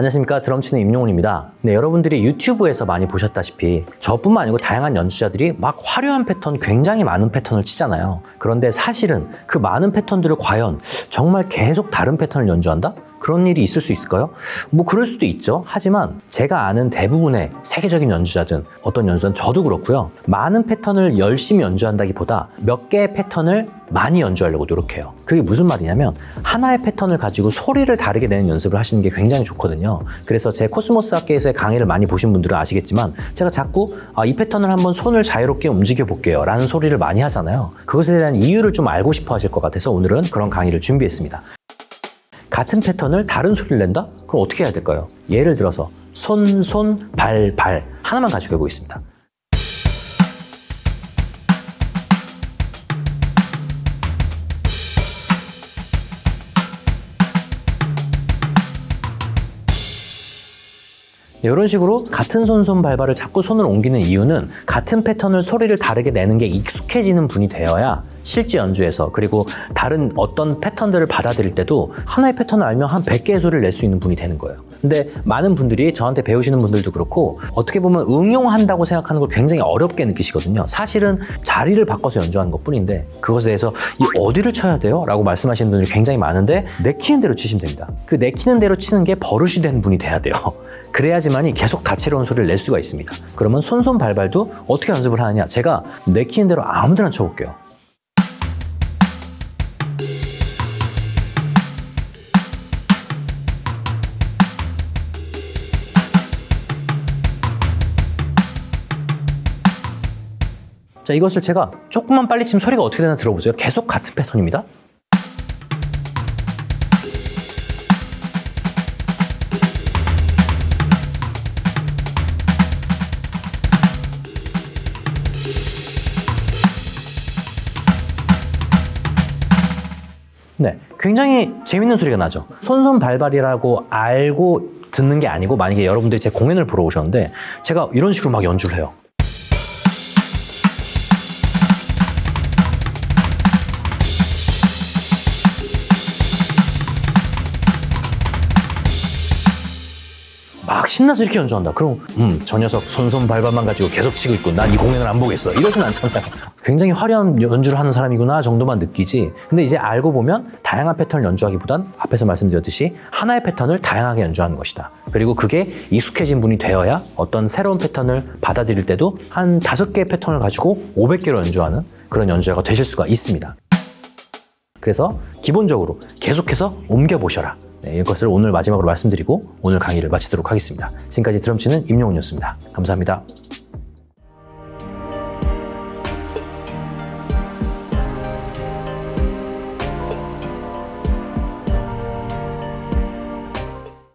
안녕하십니까. 드럼치는 임용훈입니다. 네 여러분들이 유튜브에서 많이 보셨다시피 저뿐만 아니고 다양한 연주자들이 막 화려한 패턴 굉장히 많은 패턴을 치잖아요. 그런데 사실은 그 많은 패턴들을 과연 정말 계속 다른 패턴을 연주한다? 그런 일이 있을 수 있을까요? 뭐 그럴 수도 있죠. 하지만 제가 아는 대부분의 세계적인 연주자든 어떤 연주자는 저도 그렇고요. 많은 패턴을 열심히 연주한다기보다 몇 개의 패턴을 많이 연주하려고 노력해요. 그게 무슨 말이냐면 하나의 패턴을 가지고 소리를 다르게 내는 연습을 하시는 게 굉장히 좋거든요. 그래서 제 코스모스 학계에서의 강의를 많이 보신 분들은 아시겠지만 제가 자꾸 아, 이 패턴을 한번 손을 자유롭게 움직여 볼게요 라는 소리를 많이 하잖아요. 그것에 대한 이유를 좀 알고 싶어 하실 것 같아서 오늘은 그런 강의를 준비했습니다. 같은 패턴을 다른 소리를 낸다? 그럼 어떻게 해야 될까요? 예를 들어서 손, 손, 발, 발 하나만 가지고 해보겠습니다. 이런 식으로 같은 손손 발발을 자꾸 손을 옮기는 이유는 같은 패턴을 소리를 다르게 내는 게 익숙해지는 분이 되어야 실제 연주에서 그리고 다른 어떤 패턴들을 받아들일 때도 하나의 패턴을 알면 한 100개의 소리를 낼 수 있는 분이 되는 거예요. 근데 많은 분들이 저한테 배우시는 분들도 그렇고 어떻게 보면 응용한다고 생각하는 걸 굉장히 어렵게 느끼시거든요. 사실은 자리를 바꿔서 연주하는 것 뿐인데 그것에 대해서 이 어디를 쳐야 돼요? 라고 말씀하시는 분들이 굉장히 많은데 내키는 대로 치시면 됩니다. 그 내키는 대로 치는 게 버릇이 된 분이 돼야 돼요. 그래야지만이 계속 다채로운 소리를 낼 수가 있습니다. 그러면 손손 발발도 어떻게 연습을 하느냐? 제가 내키는 대로 아무데나 쳐볼게요. 자, 이것을 제가 조금만 빨리 치면 소리가 어떻게 되나 들어보세요. 계속 같은 패턴입니다. 네, 굉장히 재밌는 소리가 나죠. 손손 발발이라고 알고 듣는 게 아니고 만약에 여러분들이 제 공연을 보러 오셨는데 제가 이런 식으로 막 연주를 해요. 막 신나서 이렇게 연주한다. 그럼 음, 저 녀석 손손 발발만 가지고 계속 치고 있고 난 이 공연을 안 보겠어. 이러진 않잖아요. 굉장히 화려한 연주를 하는 사람이구나 정도만 느끼지. 근데 이제 알고 보면 다양한 패턴을 연주하기보단 앞에서 말씀드렸듯이 하나의 패턴을 다양하게 연주하는 것이다. 그리고 그게 익숙해진 분이 되어야 어떤 새로운 패턴을 받아들일 때도 한 다섯 개의 패턴을 가지고 500개로 연주하는 그런 연주자가 되실 수가 있습니다. 그래서 기본적으로 계속해서 옮겨보셔라. 네, 이것을 오늘 마지막으로 말씀드리고 오늘 강의를 마치도록 하겠습니다. 지금까지 드럼치는 임용훈이었습니다. 감사합니다.